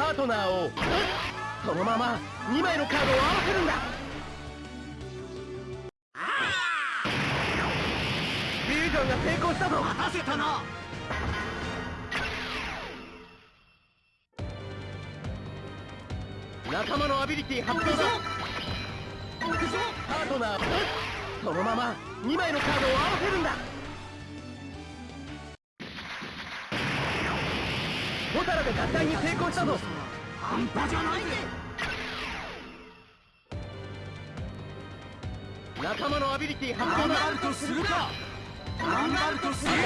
パートナーをそのまま2枚のカードを合わせるんだ。フュージョンが成功したぞ。待たせたな仲間のアビリティ発動だ。パートナーそのまま2枚のカードを合わせるんだホタラで合体に成功したぞ。半端じゃないぜ。仲間のアビリティ発動だ頑張るとするか。頑張るとするか。